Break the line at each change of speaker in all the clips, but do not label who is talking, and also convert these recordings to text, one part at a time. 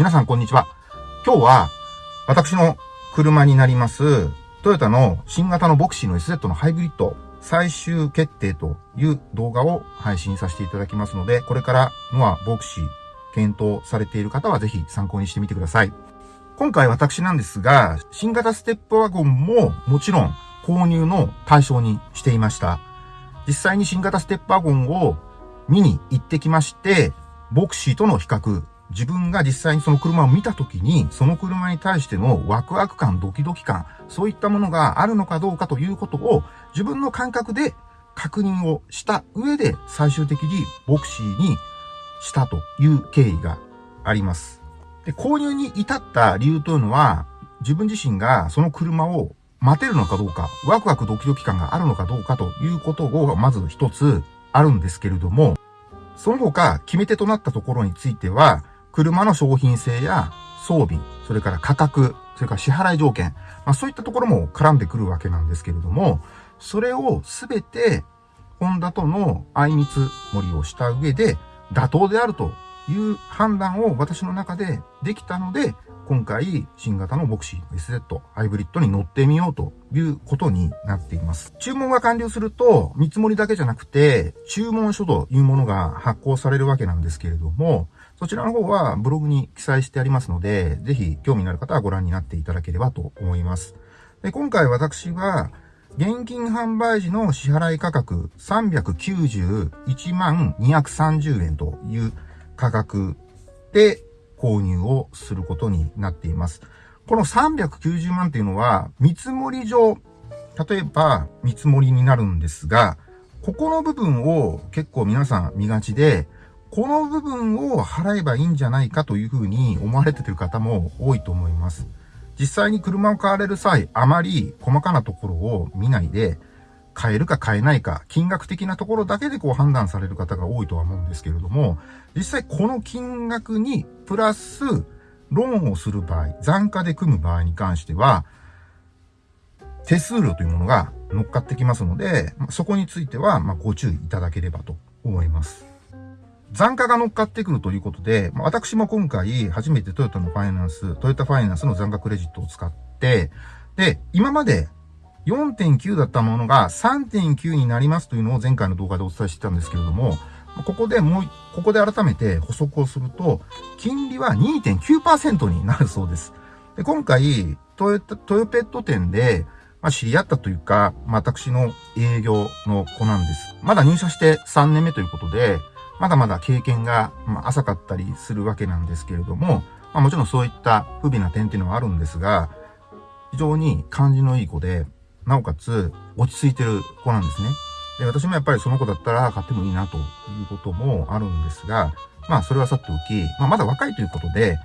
皆さんこんにちは。今日は、私の車になります、トヨタの新型のボクシーの SZ のハイブリッド最終決定という動画を配信させていただきますので、これからノアボクシー検討されている方はぜひ参考にしてみてください。今回私なんですが、新型ステップワゴンももちろん購入の対象にしていました。実際に新型ステップワゴンを見に行ってきまして、ボクシーとの比較、自分が実際にその車を見た時に、その車に対してのワクワク感、ドキドキ感、そういったものがあるのかどうかということを自分の感覚で確認をした上で最終的にボクシーにしたという経緯があります。で、購入に至った理由というのは、自分自身がその車を待てるのかどうか、ワクワクドキドキ感があるのかどうかということをまず一つあるんですけれども、その他決め手となったところについては、車の商品性や装備、それから価格、それから支払い条件、まあそういったところも絡んでくるわけなんですけれども、それをすべて、ホンダとの相見積もりをした上で、妥当であるという判断を私の中でできたので、今回、新型のボクシー SZ ハイブリッドに乗ってみようということになっています。注文が完了すると、見積もりだけじゃなくて、注文書というものが発行されるわけなんですけれども、そちらの方はブログに記載してありますので、ぜひ興味のある方はご覧になっていただければと思います。で今回私は、現金販売時の支払い価格391万230円という価格で購入をすることになっています。この390万っていうのは、見積もり上、例えば見積もりになるんですが、ここの部分を結構皆さん見がちで、この部分を払えばいいんじゃないかというふうに思われている方も多いと思います。実際に車を買われる際、あまり細かなところを見ないで、買えるか買えないか、金額的なところだけでこう判断される方が多いとは思うんですけれども、実際この金額にプラスローンをする場合、残価で組む場合に関しては、手数料というものが乗っかってきますので、そこについてはまご注意いただければと思います。残価が乗っかってくるということで、私も今回初めてトヨタのファイナンス、トヨタファイナンスの残価クレジットを使って、で、今まで4.9だったものが3.9になりますというのを前回の動画でお伝えしてたんですけれども、ここでもう、ここで改めて補足をすると、金利は2.9%になるそうです。で今回、トヨタ、トヨペット店で、まあ、知り合ったというか、まあ私の営業の子なんです。まだ入社して3年目ということで、まだまだ経験が浅かったりするわけなんですけれども、まあ、もちろんそういった不備な点っていうのはあるんですが、非常に感じのいい子で、なおかつ落ち着いてる子なんですね。で、私もやっぱりその子だったら買ってもいいなということもあるんですが、まあそれはさておき、まあまだ若いということで、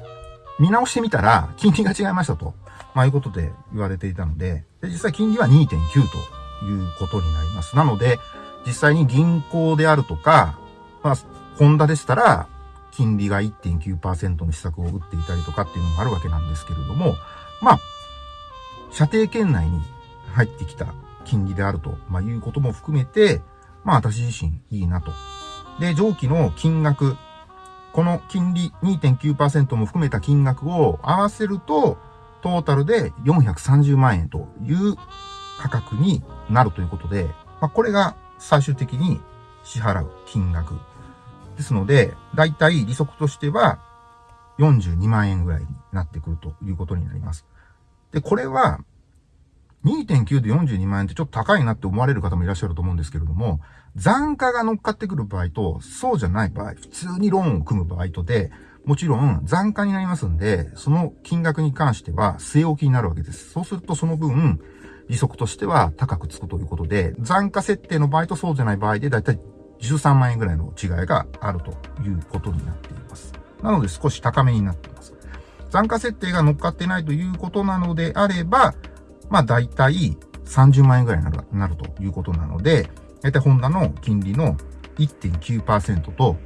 見直してみたら金利が違いましたと、まあいうことで言われていたので、で実際金利は2.9ということになります。なので、実際に銀行であるとか、まあ、ホンダでしたら、金利が1.9%の施策を打っていたりとかっていうのもあるわけなんですけれども、まあ、射程圏内に入ってきた金利であると、まあ、いうことも含めて、まあ、私自身いいなと。で、上記の金額、この金利2.9%も含めた金額を合わせると、トータルで430万円という価格になるということで、まあ、これが最終的に支払う金額ですので、だいたい利息としては42万円ぐらいになってくるということになります。で、これは2.9で42万円ってちょっと高いなって思われる方もいらっしゃると思うんですけれども、残価が乗っかってくる場合と、そうじゃない場合、普通にローンを組む場合とで、もちろん残価になりますんで、その金額に関しては据え置きになるわけです。そうするとその分、利息としては高くつくということで、残価設定の場合とそうじゃない場合で、だいたい13万円ぐらいの違いがあるということになっています。なので少し高めになっています。残価設定が乗っかってないということなのであれば、まあ大体30万円ぐらいになるということなので、大体ホンダの金利の1.9%と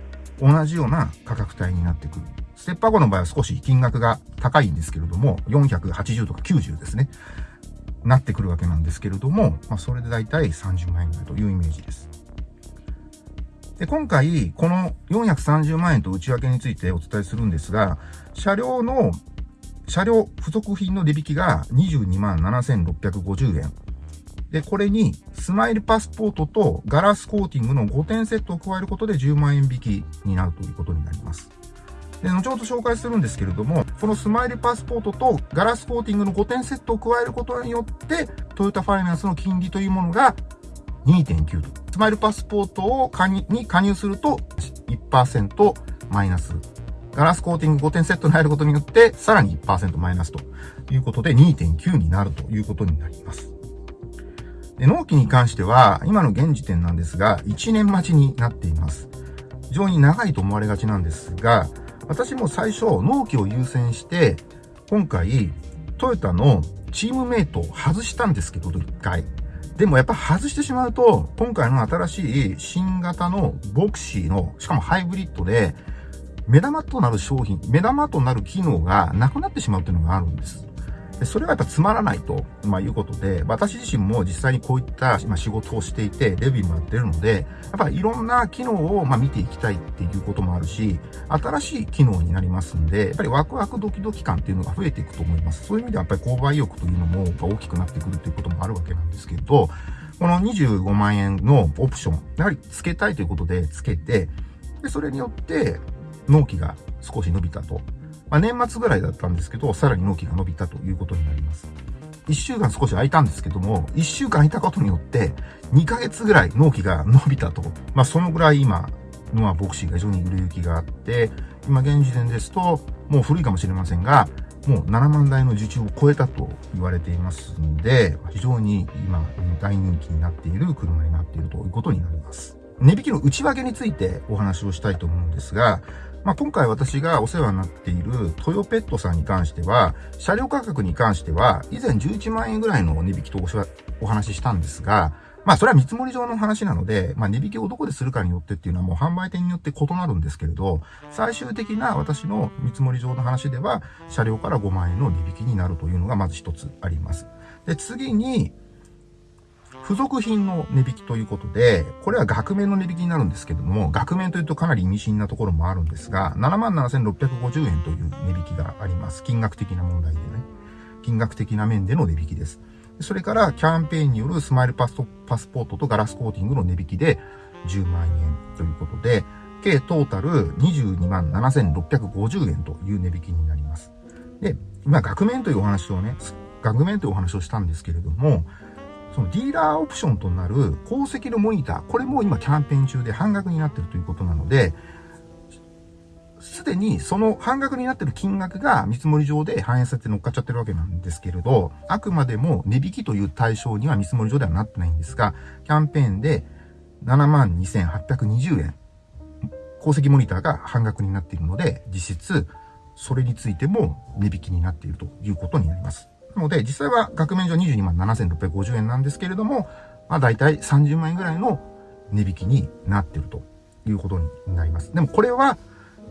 同じような価格帯になってくる。ステッパー5の場合は少し金額が高いんですけれども、480とか90ですね。なってくるわけなんですけれども、まあ、それで大体30万円ぐらいというイメージです。で、今回、この430万円と内訳についてお伝えするんですが、車両の、車両付属品の値引きが22万7650円。で、これに、スマイルパスポートとガラスコーティングの5点セットを加えることで10万円引きになるということになります。で、後ほど紹介するんですけれども、このスマイルパスポートとガラスコーティングの5点セットを加えることによって、トヨタファイナンスの金利というものが2.9と。スマイルパスポートを加入に加入すると1%マイナス。ガラスコーティング5点セットに入ることによって、さらに1%マイナスということで2.9になるということになります。で、納期に関しては、今の現時点なんですが、1年待ちになっています。非常に長いと思われがちなんですが、私も最初、納期を優先して、今回、トヨタのチームメイトを外したんですけど、一回。でもやっぱ外してしまうと、今回の新しい新型のボクシーの、しかもハイブリッドで、目玉となる商品、目玉となる機能がなくなってしまうっていうのがあるんです。それはやっぱつまらないと、まあ、いうことで、私自身も実際にこういった、ま、仕事をしていて、レビューもやってるので、やっぱりいろんな機能を、ま、見ていきたいっていうこともあるし、新しい機能になりますんで、やっぱりワクワクドキドキ感っていうのが増えていくと思います。そういう意味ではやっぱり購買意欲というのも大きくなってくるということもあるわけなんですけど、この25万円のオプション、やはり付けたいということで付けて、で、それによって納期が少し伸びたとまあ、年末ぐらいだったんですけど、さらに納期が伸びたということになります。1週間少し空いたんですけども、1週間空いたことによって、2ヶ月ぐらい納期が伸びたと。まあ、そのぐらい今、ノアボクシーが非常に売れ行きがあって、今現時点ですと、もう古いかもしれませんが、もう7万台の受注を超えたと言われていますんで、非常に今大人気になっている車になっているということになります。値引きの内訳についてお話をしたいと思うんですが、まあ、今回私がお世話になっているトヨペットさんに関しては、車両価格に関しては、以前11万円ぐらいの値引きとお話ししたんですが、まあ、それは見積もり上の話なので、まあ、値引きをどこでするかによってっていうのはもう販売店によって異なるんですけれど、最終的な私の見積もり上の話では、車両から5万円の値引きになるというのがまず一つあります。で、次に、付属品の値引きということで、これは額面の値引きになるんですけども、額面というとかなり意味深なところもあるんですが、77,650円という値引きがあります。金額的な問題でね。金額的な面での値引きです。それから、キャンペーンによるスマイルパスパスポートとガラスコーティングの値引きで10万円ということで、計トータル22万7650円という値引きになります。で、今、額面というお話をね、額面というお話をしたんですけれども、そのディーラーオプションとなる鉱石のモニター、これも今キャンペーン中で半額になっているということなので、すでにその半額になっている金額が見積もり上で反映されて乗っかっちゃってるわけなんですけれど、あくまでも値引きという対象には見積もり上ではなってないんですが、キャンペーンで72,820円、鉱石モニターが半額になっているので、実質それについても値引きになっているということになります。ので、実際は額面上22万7650円なんですけれども、まあ大体30万円ぐらいの値引きになってるということになります。でもこれは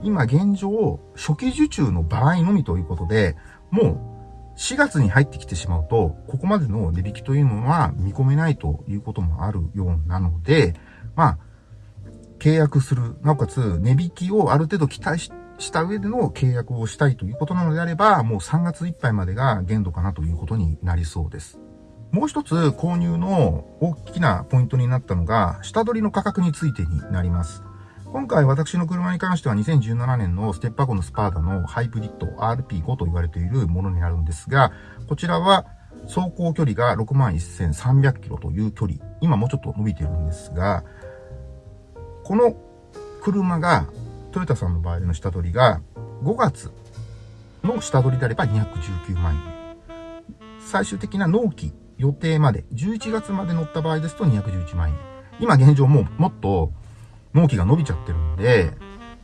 今現状初期受注の場合のみということで、もう4月に入ってきてしまうと、ここまでの値引きというのは見込めないということもあるようなので、まあ、契約する、なおかつ値引きをある程度期待しした上での契約をしたいということなのであれば、もう3月いっぱいまでが限度かなということになりそうです。もう一つ購入の大きなポイントになったのが、下取りの価格についてになります。今回私の車に関しては2017年のステップアゴのスパーダのハイブリッド RP5 と言われているものになるんですが、こちらは走行距離が61,300キロという距離。今もうちょっと伸びてるんですが、この車がトヨタさんの場合の下取りが、5月の下取りであれば219万円。最終的な納期予定まで、11月まで乗った場合ですと211万円。今現状もうもっと納期が伸びちゃってるんで、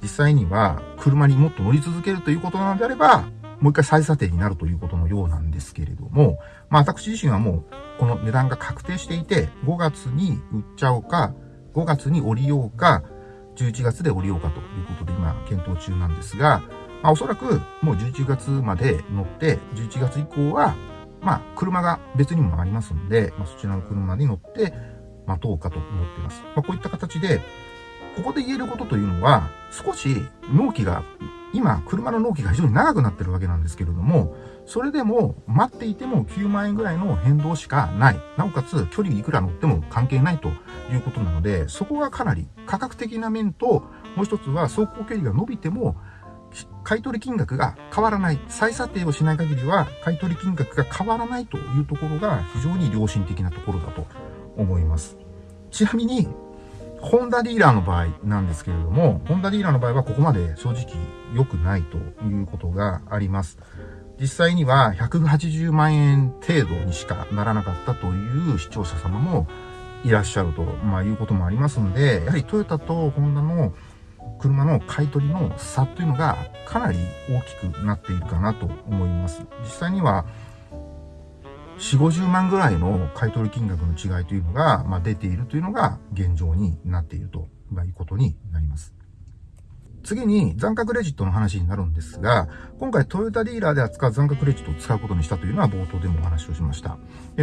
実際には車にもっと乗り続けるということなのであれば、もう一回再査定になるということのようなんですけれども、まあ私自身はもうこの値段が確定していて、5月に売っちゃおうか、5月に降りようか、11月で降りようかということで今検討中なんですが、まあ、おそらくもう11月まで乗って、11月以降は、まあ、車が別にもありますんで、まあ、そちらの車に乗って待とうかと思っています。まあ、こういった形で、ここで言えることというのは、少し納期が、今、車の納期が非常に長くなってるわけなんですけれども、それでも待っていても9万円ぐらいの変動しかない。なおかつ距離いくら乗っても関係ないということなので、そこがかなり価格的な面と、もう一つは走行距離が伸びても、買取金額が変わらない。再査定をしない限りは、買取金額が変わらないというところが非常に良心的なところだと思います。ちなみに、ホンダディーラーの場合なんですけれども、ホンダディーラーの場合はここまで正直良くないということがあります。実際には180万円程度にしかならなかったという視聴者様もいらっしゃると、まあ、いうこともありますので、やはりトヨタとホンダの車の買い取りの差というのがかなり大きくなっているかなと思います。実際には、4、50万ぐらいの買取金額の違いというのが、まあ、出ているというのが現状になっているということになります。次に残価クレジットの話になるんですが、今回トヨタディーラーで扱う残価クレジットを使うことにしたというのは冒頭でもお話をしました。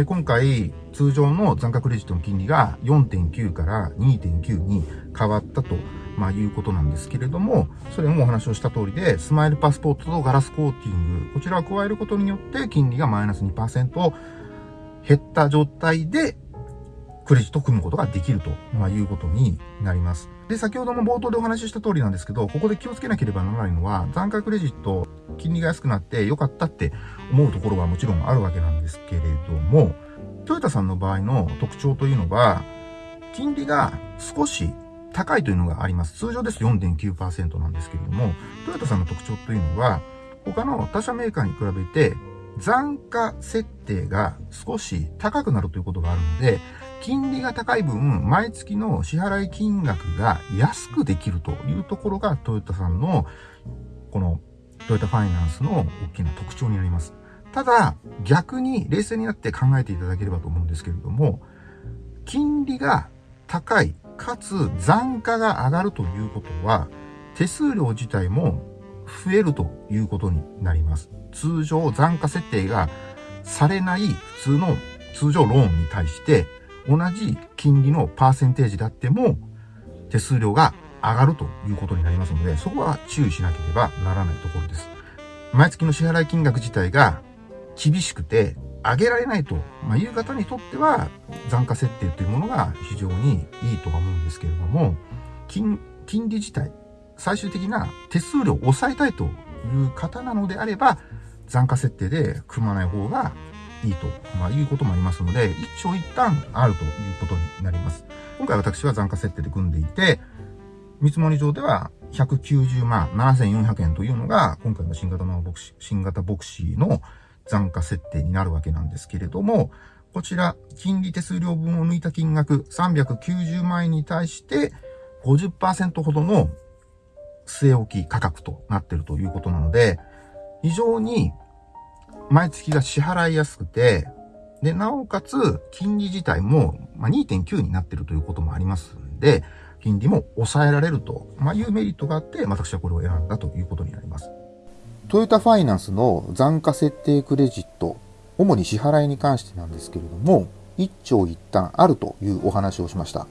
今回、通常の残価クレジットの金利が4.9から2.9に変わったと、まあ、いうことなんですけれども、それもお話をした通りで、スマイルパスポートとガラスコーティング、こちらを加えることによって金利がマイナス2%減った状態でクレジットを組むことができると、まあ、いうことになります。で、先ほども冒頭でお話しした通りなんですけど、ここで気をつけなければならないのは、残価クレジット、金利が安くなって良かったって思うところはもちろんあるわけなんですけれども、トヨタさんの場合の特徴というのは、金利が少し高いというのがあります。通常です4.9%なんですけれども、トヨタさんの特徴というのは、他の他社メーカーに比べて残価設定が少し高くなるということがあるので、金利が高い分、毎月の支払い金額が安くできるというところがトヨタさんの、このトヨタファイナンスの大きな特徴になります。ただ、逆に冷静になって考えていただければと思うんですけれども、金利が高い、かつ残価が上がるということは、手数料自体も増えるということになります。通常残価設定がされない普通の通常ローンに対して同じ金利のパーセンテージであっても、手数料が上がるということになりますので、そこは注意しなければならないところです。毎月の支払い金額自体が厳しくて上げられないと、まあ、いう方にとっては残価設定というものが非常にいいとは思うんですけれども、金、金利自体、最終的な手数料を抑えたいという方なのであれば、残価設定で組まない方がいいと、まあ、いうこともありますので、一長一短あるということになります。今回私は残価設定で組んでいて、見積もり上では190万7400円というのが、今回の新型のボクシー、新型ボクシーの残価設定になるわけなんですけれども、こちら、金利手数料分を抜いた金額390万円に対して50%ほどの据え置き価格となっているということなので、非常に毎月が支払いやすくて、で、なおかつ、金利自体も、2.9になっているということもありますんで、金利も抑えられると、いうメリットがあって、私はこれを選んだということになります。
トヨタファイナンスの残価設定クレジット、主に支払いに関してなんですけれども、一長一短あるというお話をしました。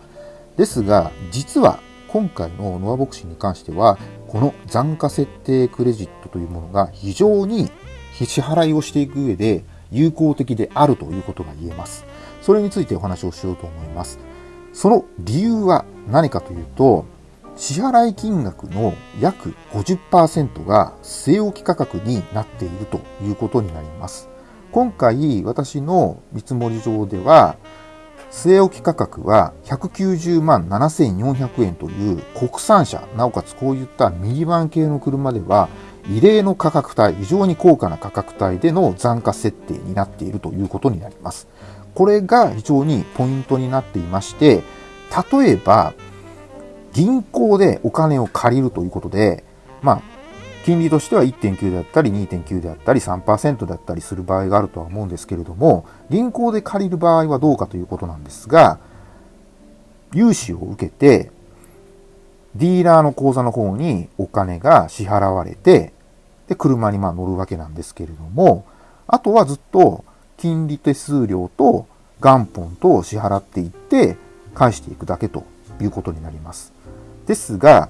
ですが、実は今回のノアボクシーに関しては、この残価設定クレジットというものが非常に支払いをしていく上で有効的であるということが言えます。それについてお話をしようと思います。その理由は何かというと、支払い金額の約50%が据え置き価格になっているということになります。今回私の見積もり上では、据え置き価格は190万7400円という国産車、なおかつこういったミニバン系の車では異例の価格帯、非常に高価な価格帯での残価設定になっているということになります。これが非常にポイントになっていまして、例えば、銀行でお金を借りるということで、まあ、金利としては1.9であったり2.9であったり3%だったりする場合があるとは思うんですけれども、銀行で借りる場合はどうかということなんですが、融資を受けて、ディーラーの口座の方にお金が支払われて、で、車にまあ乗るわけなんですけれども、あとはずっと金利手数料と元本と支払っていって返していくだけということになります。ですが、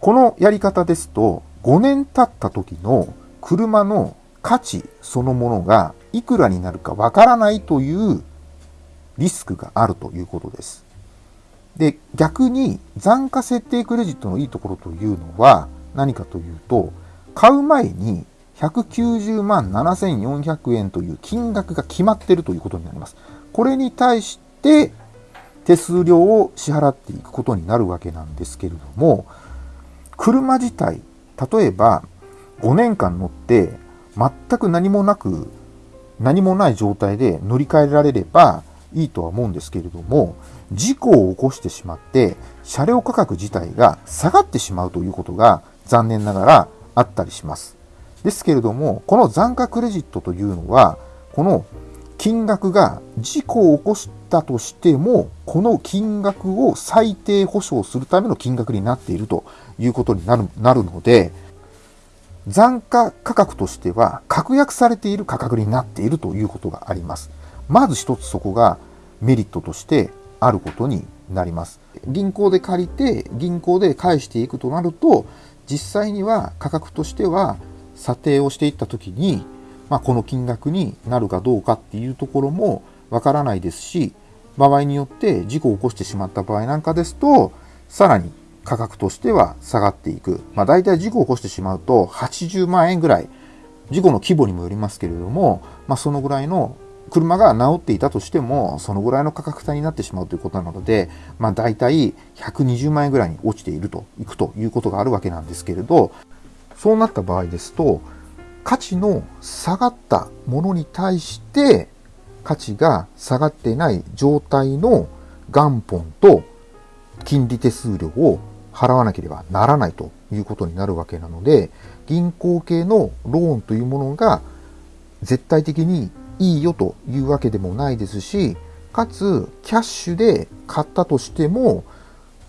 このやり方ですと、5年経った時の車の価値そのものがいくらになるかわからないというリスクがあるということです。で、逆に残価設定クレジットのいいところというのは何かというと、買う前に190万7400円という金額が決まっているということになります。これに対して手数料を支払っていくことになるわけなんですけれども、車自体、例えば5年間乗って全く何もなく、何もない状態で乗り換えられればいいとは思うんですけれども、事故を起こしてしまって、車両価格自体が下がってしまうということが残念ながらあったりします。ですけれども、この残価クレジットというのは、この金額が事故を起こしたとしても、この金額を最低保証するための金額になっているということになるなるので、残価価格としては確約されている価格になっているということがあります。まず一つそこがメリットとしてあることになります。銀行で借りて銀行で返していくとなると、実際には価格としては査定をしていった時に、まあ、この金額になるかどうかっていうところもわからないですし、場合によって事故を起こしてしまった場合なんかですと、さらに価格としては下がっていく。まあ大体事故を起こしてしまうと80万円ぐらい、事故の規模にもよりますけれども、まあそのぐらいの車が治っていたとしても、そのぐらいの価格帯になってしまうということなので、まあ大体120万円ぐらいに落ちていると、いくということがあるわけなんですけれど、そうなった場合ですと、価値の下がったものに対して価値が下がってない状態の元本と金利手数料を払わなければならないということになるわけなので、銀行系のローンというものが絶対的にいいよというわけでもないですし、かつキャッシュで買ったとしても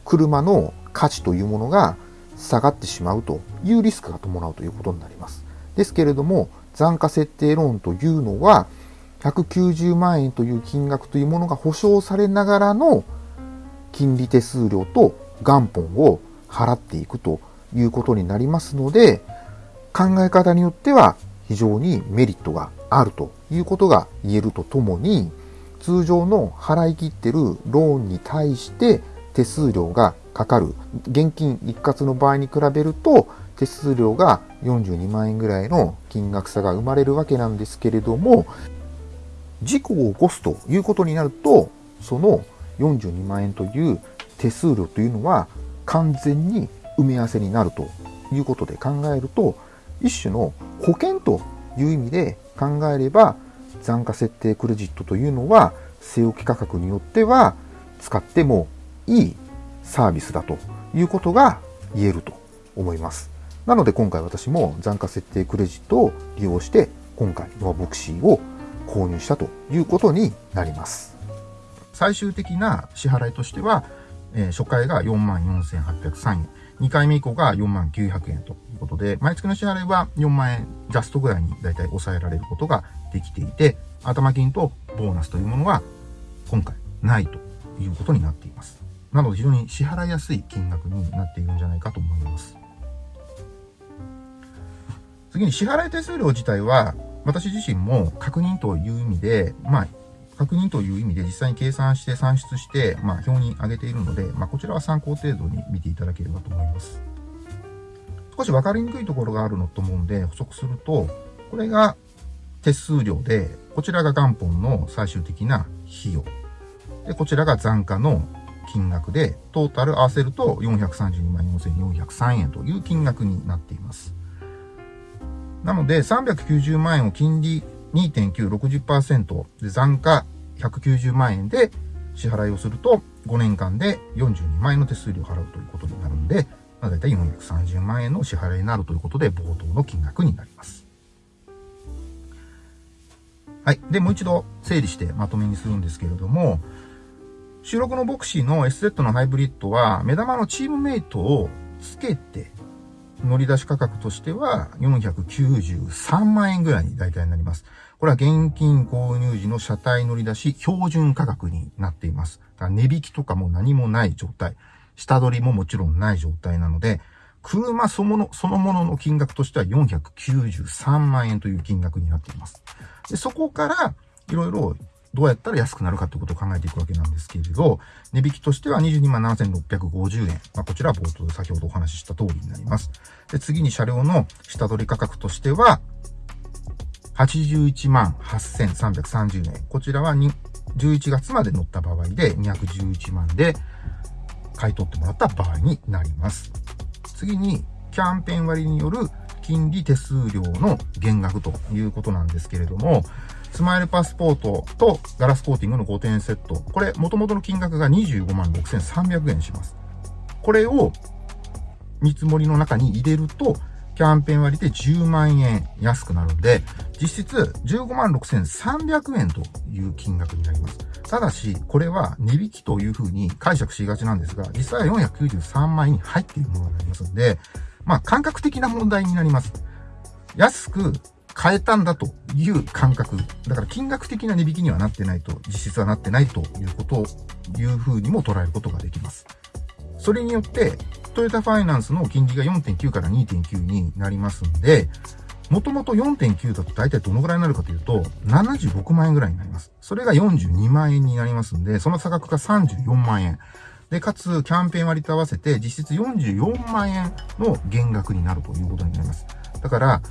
車の価値というものが下がってしまうというリスクが伴うということになります。ですけれども、残価設定ローンというのは、190万円という金額というものが保証されながらの金利手数料と元本を払っていくということになりますので、考え方によっては非常にメリットがあるということが言えるとともに、通常の払い切ってるローンに対して手数料がかかる。現金一括の場合に比べると、手数料が42万円ぐらいの金額差が生まれるわけなんですけれども、事故を起こすということになると、その42万円という手数料というのは完全に埋め合わせになるということで考えると、一種の保険という意味で考えれば、残価設定クレジットというのは、据え置き価格によっては使ってもいいサービスだということが言えると思います。なので今回私も残価設定クレジットを利用して今回ノアボクシーを購入したということになります。
最終的な支払いとしては、えー、初回が44,803円、2回目以降が49,000円ということで、毎月の支払いは4万円ジャストぐらいにだいたい抑えられることができていて、頭金とボーナスというものは今回ないということになっています。なので非常に支払いやすい金額になっているんじゃないかと思います。次に支払い手数料自体は、私自身も確認という意味で、まあ、確認という意味で実際に計算して算出して、まあ、表に上げているので、まあ、こちらは参考程度に見ていただければと思います。少し分かりにくいところがあるのと思うんで、補足すると、これが手数料で、こちらが元本の最終的な費用。で、こちらが残価の金額で、トータル合わせると432万4403円という金額になっています。なので、390万円を金利2.9、60%で残価190万円で支払いをすると、5年間で42万円の手数料を払うということになるんで、まあ、だいたい430万円の支払いになるということで、冒頭の金額になります。はい。で、もう一度整理してまとめにするんですけれども、収録のボクシーの SZ のハイブリッドは、目玉のチームメイトをつけて、乗り出し価格としては493万円ぐらいに大体になります。これは現金購入時の車体乗り出し標準価格になっています。だから値引きとかも何もない状態。下取りももちろんない状態なので、車そのそのものの金額としては493万円という金額になっています。でそこから、いろいろどうやったら安くなるかということを考えていくわけなんですけれど、値引きとしては22万7650円。まあ、こちらは冒頭で先ほどお話しした通りになります。で、次に車両の下取り価格としては、81万8330円。こちらは11月まで乗った場合で211万で買い取ってもらった場合になります。次に、キャンペーン割による金利手数料の減額ということなんですけれども、スマイルパスポートとガラスコーティングの5点セット。これ、元々の金額が25万6300円します。これを見積もりの中に入れると、キャンペーン割で10万円安くなるんで、実質15万6300円という金額になります。ただし、これは値引きというふうに解釈しがちなんですが、実際は493万円に入っているものになりますので、まあ感覚的な問題になります。安く変えたんだという感覚。だから金額的な値引きにはなってないと、実質はなってないということを、いうふうにも捉えることができます。それによって、トヨタファイナンスの金利が4.9から2.9になりますんで、もともと4.9だと大体どのぐらいになるかというと、76万円ぐらいになります。それが42万円になりますんで、その差額が34万円。で、かつ、キャンペーン割と合わせて、実質44万円の減額になるということになります。だから、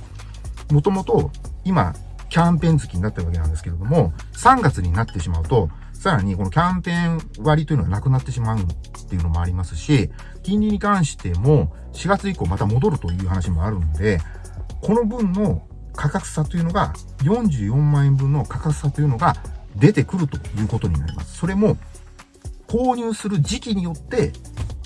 もともと今、キャンペーン月になってるわけなんですけれども、3月になってしまうと、さらにこのキャンペーン割というのがなくなってしまうっていうのもありますし、金利に関しても4月以降また戻るという話もあるんで、この分の価格差というのが、44万円分の価格差というのが出てくるということになります。それも、購入する時期によって、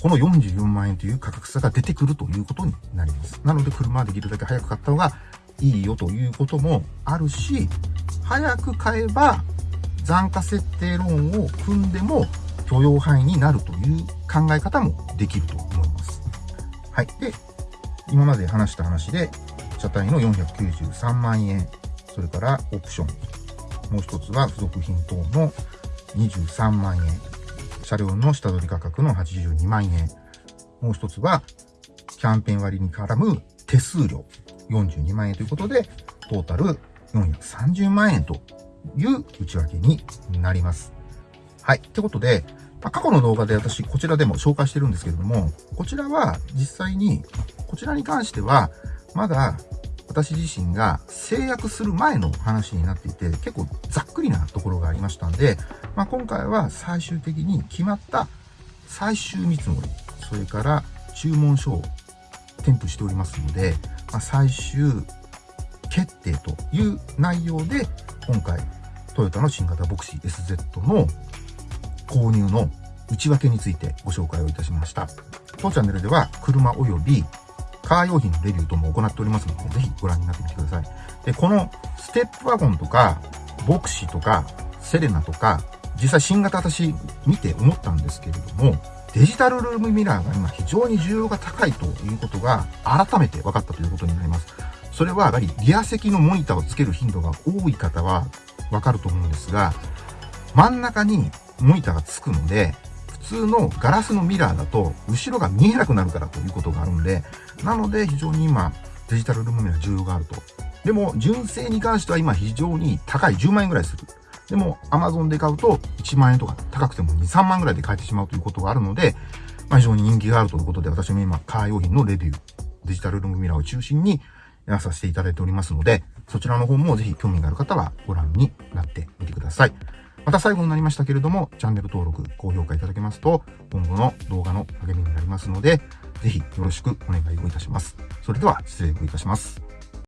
この44万円という価格差が出てくるということになります。なので、車はできるだけ早く買った方がいいよということもあるし、早く買えば残価設定ローンを組んでも許容範囲になるという考え方もできると思います。はい。で、今まで話した話で、車体の493万円、それからオプション、もう一つは付属品等の23万円、車両の下取り価格の82万円、もう一つはキャンペーン割に絡む手数料、42万円ということで、トータル430万円という内訳になります。はい。ってことで、まあ、過去の動画で私こちらでも紹介してるんですけれども、こちらは実際に、こちらに関しては、まだ私自身が制約する前の話になっていて、結構ざっくりなところがありましたんで、まあ、今回は最終的に決まった最終見積もり、それから注文書を添付しておりますので、まあ、最終決定という内容で、今回、トヨタの新型ボクシー SZ の購入の内訳についてご紹介をいたしました。当チャンネルでは、車及びカー用品のレビューとも行っておりますので、ぜひご覧になってみてください。で、このステップワゴンとか、ボクシーとか、セレナとか、実際新型私見て思ったんですけれども、デジタルルームミラーが今非常に需要が高いということが改めて分かったということになります。それはやはりリア席のモニターをつける頻度が多い方は分かると思うんですが、真ん中にモニターがつくので、普通のガラスのミラーだと後ろが見えなくなるからということがあるんで、なので非常に今デジタルルームミラー重要があると。でも純正に関しては今非常に高い10万円ぐらいする。でも、アマゾンで買うと1万円とか高くても2、3万ぐらいで買えてしまうということがあるので、まあ、非常に人気があるということで、私も今、カー用品のレビュー、デジタルルームミラーを中心にやらさせていただいておりますので、そちらの方もぜひ興味がある方はご覧になってみてください。また最後になりましたけれども、チャンネル登録、高評価いただけますと、今後の動画の励みになりますので、ぜひよろしくお願いをいたします。それでは失礼をいたします。